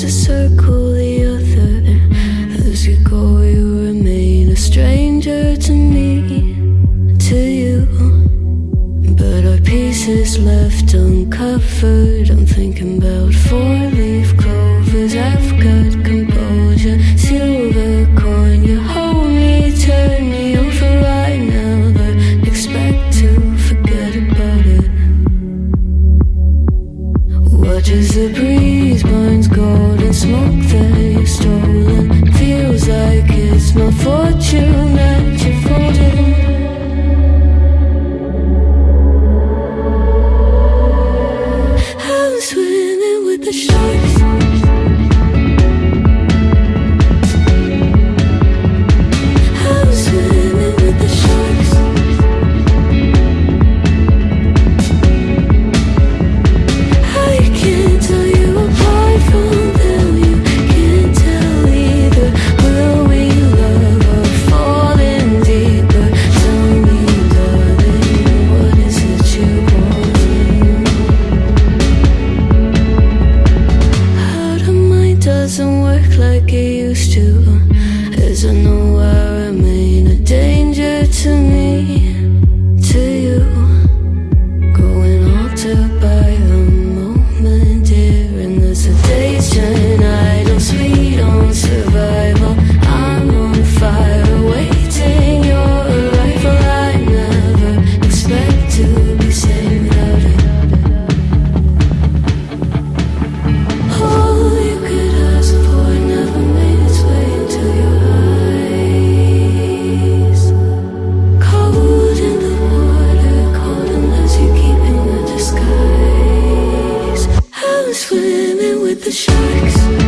to circle the other. As you go, you remain a stranger to me, to you. But our pieces left uncovered. I'm thinking about four leaf clovers. touches the breeze, burns gold and smoke that you've stolen. Feels like it. reason with the sharks.